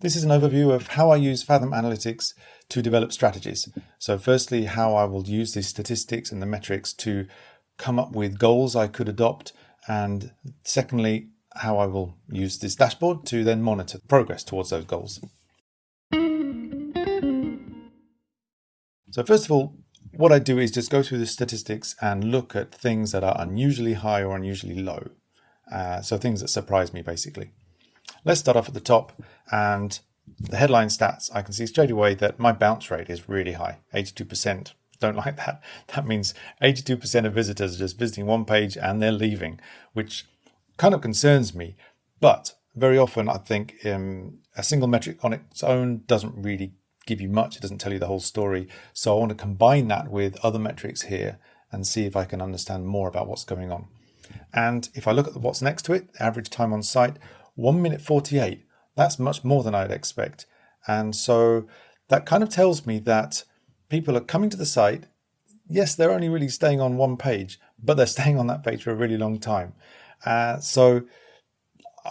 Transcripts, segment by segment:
This is an overview of how I use Fathom Analytics to develop strategies. So firstly, how I will use the statistics and the metrics to come up with goals I could adopt. And secondly, how I will use this dashboard to then monitor progress towards those goals. So first of all, what I do is just go through the statistics and look at things that are unusually high or unusually low. Uh, so things that surprise me basically. Let's start off at the top and the headline stats, I can see straight away that my bounce rate is really high, 82%. Don't like that. That means 82% of visitors are just visiting one page and they're leaving, which kind of concerns me. But very often I think um, a single metric on its own doesn't really give you much. It doesn't tell you the whole story. So I want to combine that with other metrics here and see if I can understand more about what's going on. And if I look at what's next to it, average time on site, 1 minute 48. That's much more than I'd expect. And so that kind of tells me that people are coming to the site. Yes, they're only really staying on one page, but they're staying on that page for a really long time. Uh, so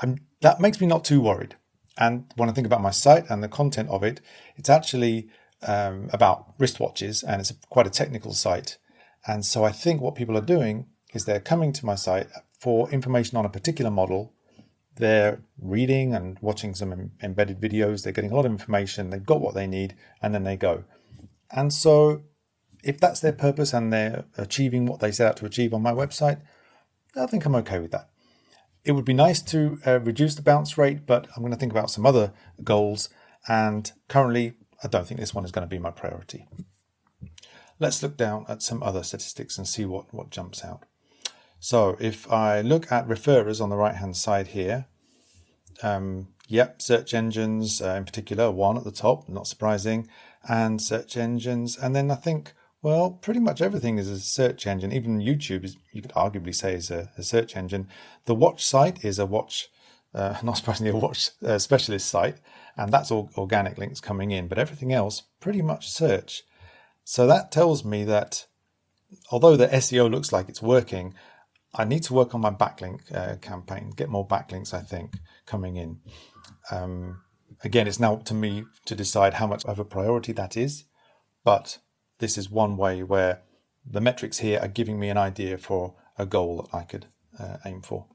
I'm, that makes me not too worried. And when I think about my site and the content of it, it's actually um, about wristwatches and it's quite a technical site. And so I think what people are doing is they're coming to my site for information on a particular model. They're reading and watching some em embedded videos. They're getting a lot of information. They've got what they need and then they go. And so if that's their purpose and they're achieving what they set out to achieve on my website, I think I'm okay with that. It would be nice to uh, reduce the bounce rate, but I'm going to think about some other goals. And currently, I don't think this one is going to be my priority. Let's look down at some other statistics and see what, what jumps out. So if I look at referrers on the right hand side here, um, yep, search engines uh, in particular, one at the top, not surprising, and search engines. And then I think well, pretty much everything is a search engine. Even YouTube is, you could arguably say, is a, a search engine. The watch site is a watch, uh, not surprisingly, a watch uh, specialist site, and that's all organic links coming in. But everything else, pretty much search. So that tells me that although the SEO looks like it's working, I need to work on my backlink uh, campaign, get more backlinks, I think, coming in. Um, again, it's now up to me to decide how much of a priority that is. But this is one way where the metrics here are giving me an idea for a goal that I could uh, aim for.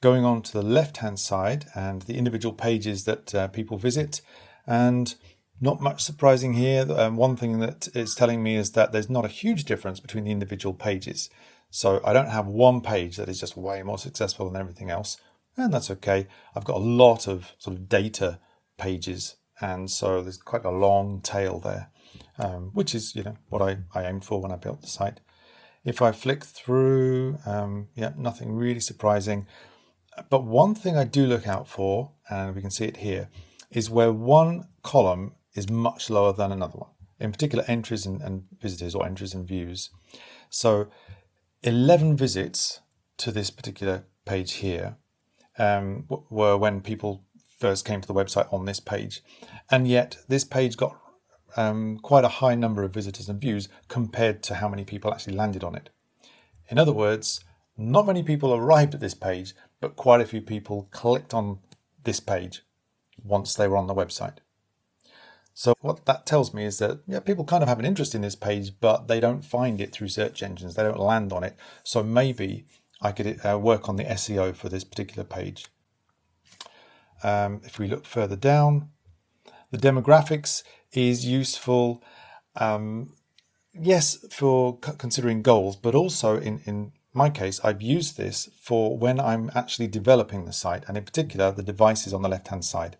Going on to the left hand side and the individual pages that uh, people visit and not much surprising here. Um, one thing that it's telling me is that there's not a huge difference between the individual pages. So I don't have one page that is just way more successful than everything else. And that's okay. I've got a lot of sort of data pages. And so there's quite a long tail there um, which is you know what I, I aimed for when I built the site. If I flick through, um, yeah, nothing really surprising. But one thing I do look out for, and we can see it here, is where one column is much lower than another one. In particular, entries and, and visitors or entries and views. So 11 visits to this particular page here um, were when people first came to the website on this page. And yet this page got um, quite a high number of visitors and views compared to how many people actually landed on it. In other words, not many people arrived at this page, but quite a few people clicked on this page once they were on the website. So what that tells me is that yeah, people kind of have an interest in this page, but they don't find it through search engines. They don't land on it. So maybe I could uh, work on the SEO for this particular page. Um, if we look further down, the demographics is useful, um, yes, for considering goals, but also in, in my case, I've used this for when I'm actually developing the site, and in particular, the devices on the left-hand side.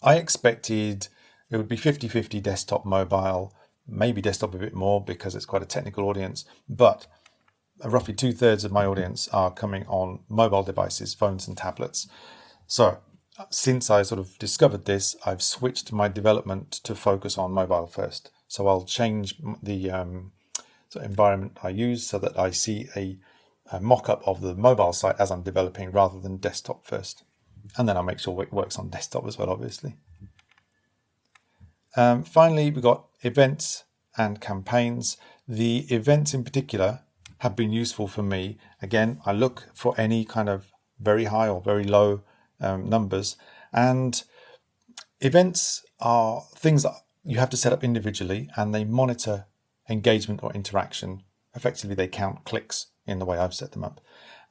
I expected it would be 50-50 desktop, mobile, maybe desktop a bit more because it's quite a technical audience, but roughly two-thirds of my audience are coming on mobile devices, phones and tablets. So since I sort of discovered this, I've switched my development to focus on mobile first. So I'll change the um, environment I use so that I see a, a mock-up of the mobile site as I'm developing rather than desktop first. And then I'll make sure it works on desktop as well, obviously. Um, finally, we've got events and campaigns. The events in particular have been useful for me. Again, I look for any kind of very high or very low um, numbers. And Events are things that you have to set up individually and they monitor engagement or interaction. Effectively, they count clicks in the way I've set them up.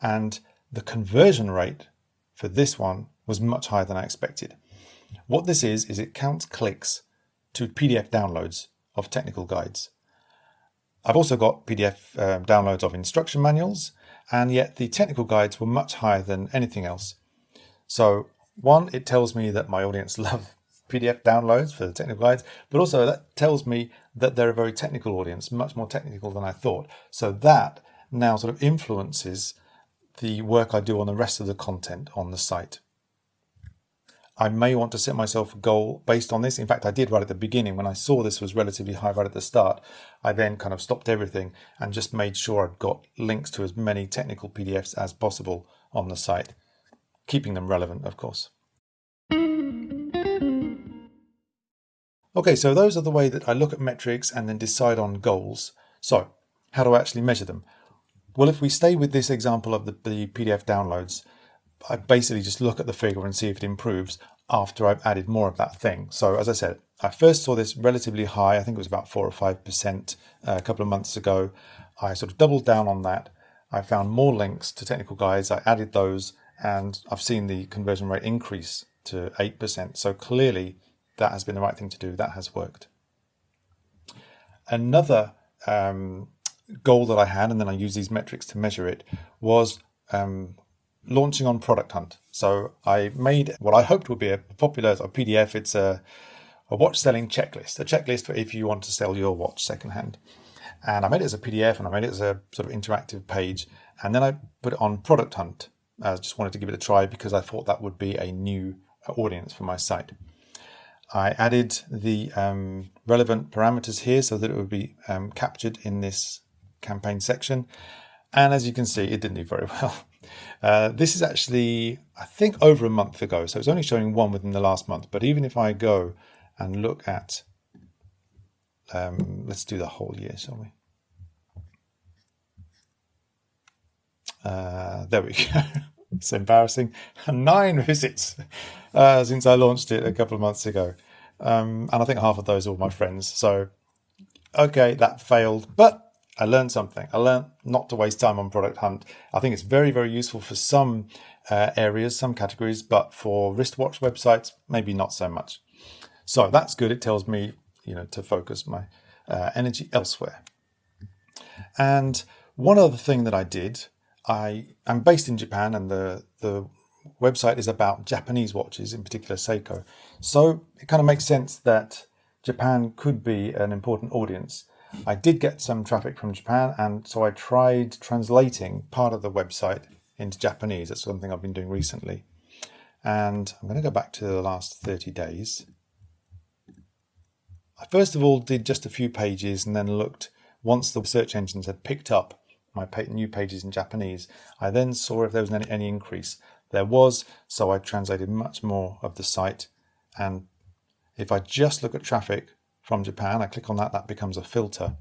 And the conversion rate for this one was much higher than I expected. What this is, is it counts clicks to PDF downloads of technical guides. I've also got PDF um, downloads of instruction manuals, and yet the technical guides were much higher than anything else. So one, it tells me that my audience love PDF downloads for the technical guides, but also that tells me that they're a very technical audience, much more technical than I thought. So that now sort of influences the work I do on the rest of the content on the site. I may want to set myself a goal based on this. In fact, I did right at the beginning when I saw this was relatively high right at the start. I then kind of stopped everything and just made sure I'd got links to as many technical PDFs as possible on the site, keeping them relevant, of course. Okay, so those are the way that I look at metrics and then decide on goals. So how do I actually measure them? Well, if we stay with this example of the, the PDF downloads, I basically just look at the figure and see if it improves after I've added more of that thing. So as I said, I first saw this relatively high. I think it was about four or 5% uh, a couple of months ago. I sort of doubled down on that. I found more links to technical guides. I added those and I've seen the conversion rate increase to 8%. So clearly that has been the right thing to do. That has worked. Another um, goal that I had, and then I use these metrics to measure it, was um, launching on Product Hunt. So I made what I hoped would be a popular a PDF. It's a, a watch selling checklist, a checklist for if you want to sell your watch secondhand. And I made it as a PDF and I made it as a sort of interactive page. And then I put it on Product Hunt. I just wanted to give it a try because I thought that would be a new audience for my site. I added the um, relevant parameters here so that it would be um, captured in this campaign section. And as you can see, it didn't do very well. Uh, this is actually, I think, over a month ago. So it's only showing one within the last month. But even if I go and look at, um, let's do the whole year, shall we? Uh, there we go. it's embarrassing. Nine visits uh, since I launched it a couple of months ago. Um, and I think half of those are my friends. So, okay, that failed. But I learned something. I learned not to waste time on Product Hunt. I think it's very, very useful for some uh, areas, some categories, but for wristwatch websites, maybe not so much. So that's good. It tells me, you know, to focus my uh, energy elsewhere. And one other thing that I did, I am based in Japan, and the the website is about Japanese watches, in particular Seiko. So it kind of makes sense that Japan could be an important audience. I did get some traffic from Japan, and so I tried translating part of the website into Japanese. That's something I've been doing recently. And I'm going to go back to the last 30 days. I first of all did just a few pages and then looked once the search engines had picked up my new pages in Japanese. I then saw if there was any, any increase. There was, so I translated much more of the site. And if I just look at traffic from Japan. I click on that, that becomes a filter.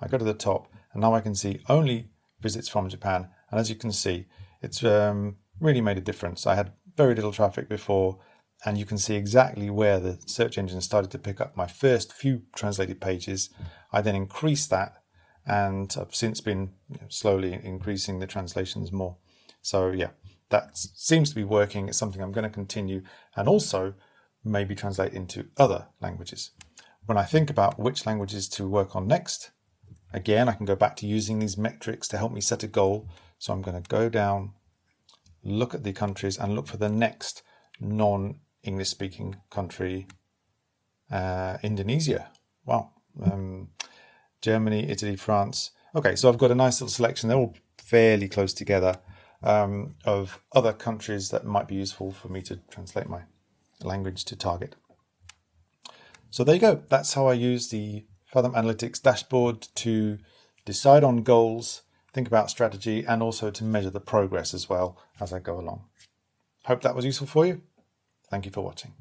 I go to the top and now I can see only visits from Japan. And as you can see, it's um, really made a difference. I had very little traffic before and you can see exactly where the search engine started to pick up my first few translated pages. I then increased that and I've since been slowly increasing the translations more. So yeah, that seems to be working. It's something I'm going to continue and also maybe translate into other languages. When I think about which languages to work on next, again, I can go back to using these metrics to help me set a goal. So I'm going to go down, look at the countries and look for the next non-English speaking country, uh, Indonesia. Wow. Um, Germany, Italy, France. Okay, so I've got a nice little selection. They're all fairly close together um, of other countries that might be useful for me to translate my language to target. So there you go. That's how I use the Fathom Analytics dashboard to decide on goals, think about strategy, and also to measure the progress as well as I go along. Hope that was useful for you. Thank you for watching.